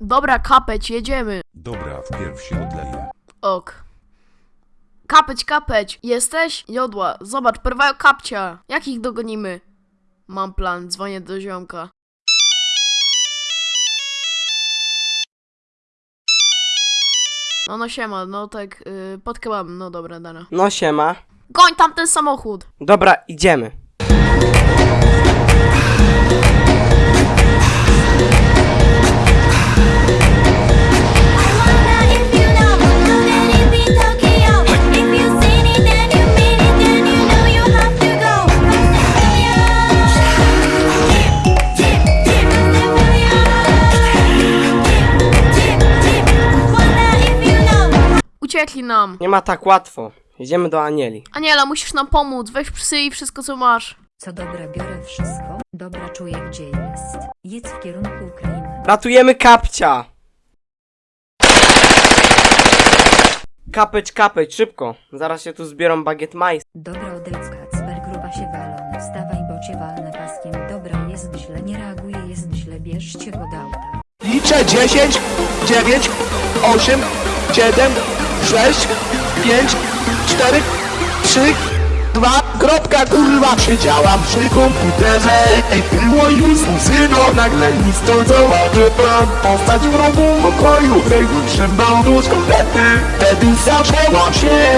Dobra, kapeć, jedziemy. Dobra, wpierw się odleję. Ok. Kapeć, kapeć, jesteś? Jodła, zobacz, porwają kapcia. Jak ich dogonimy? Mam plan, dzwonię do ziomka. No, no siema, no tak, yy, pod kebabem, no dobra, dara. No siema. Goń tam ten samochód! Dobra, idziemy. Uciekli nam. Nie ma tak łatwo. Jedziemy do Anieli. Aniela, musisz nam pomóc, weź psy i wszystko co masz. Co dobra, biorę wszystko. Dobra, czuję gdzie jest. Jedź w kierunku Ukrainy. Ratujemy kapcia! Kapeć, kapeć, szybko. Zaraz się tu zbiorą bagiet majs. Dobra, odejdź Kacper, gruba się walony. Wstawaj, bo cię walnę paskiem. Dobra, jest źle, nie reaguje, jest źle, bierzcie go do auta. Liczę 10, 9, 8, 7, 6, 5, 4, 3, 2, kropka kurwa. Siedziałam przy komputerze Ej, było już syno Nagle nic to Postać w rogu pokoju Regun trzymał nóż komplety Wtedy zaczęłam się